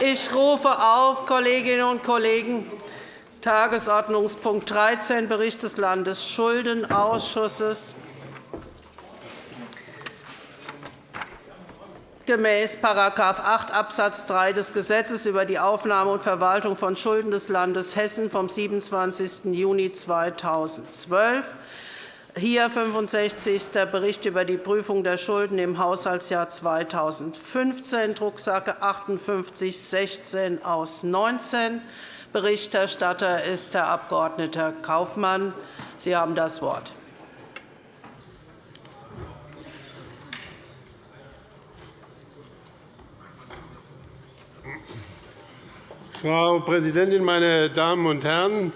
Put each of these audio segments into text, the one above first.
Ich rufe auf, Kolleginnen und Kollegen, Tagesordnungspunkt 13, Bericht des Landesschuldenausschusses. Gemäß § 8 Abs. 3 des Gesetzes über die Aufnahme und Verwaltung von Schulden des Landes Hessen vom 27. Juni 2012 hier 65. Bericht über die Prüfung der Schulden im Haushaltsjahr 2015, Drucksache 5816 aus 19. Berichterstatter ist Herr Abg. Kaufmann. Sie haben das Wort. Frau Präsidentin, meine Damen und Herren!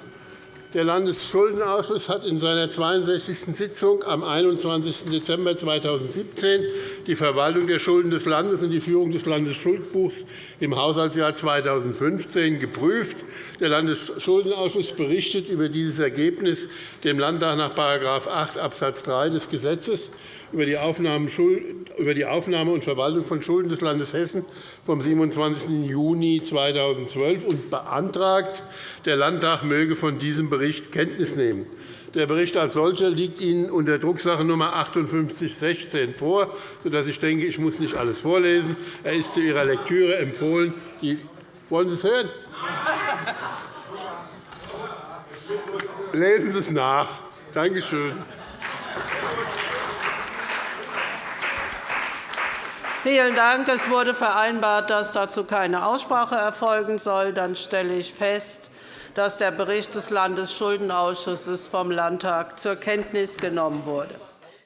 Der Landesschuldenausschuss hat in seiner 62. Sitzung am 21. Dezember 2017 die Verwaltung der Schulden des Landes und die Führung des Landesschuldbuchs im Haushaltsjahr 2015 geprüft. Der Landesschuldenausschuss berichtet über dieses Ergebnis dem Landtag nach § 8 Abs. 3 des Gesetzes über die Aufnahme und Verwaltung von Schulden des Landes Hessen vom 27. Juni 2012 und beantragt, der Landtag möge von diesem Bericht Kenntnis nehmen. Der Bericht als solcher liegt Ihnen unter Drucksache Nr. 5816 vor, sodass ich denke, ich muss nicht alles vorlesen. Er ist zu Ihrer Lektüre empfohlen. Wollen Sie es hören? Lesen Sie es nach. Danke schön. Vielen Dank. Es wurde vereinbart, dass dazu keine Aussprache erfolgen soll. Dann stelle ich fest, dass der Bericht des Landesschuldenausschusses vom Landtag zur Kenntnis genommen wurde.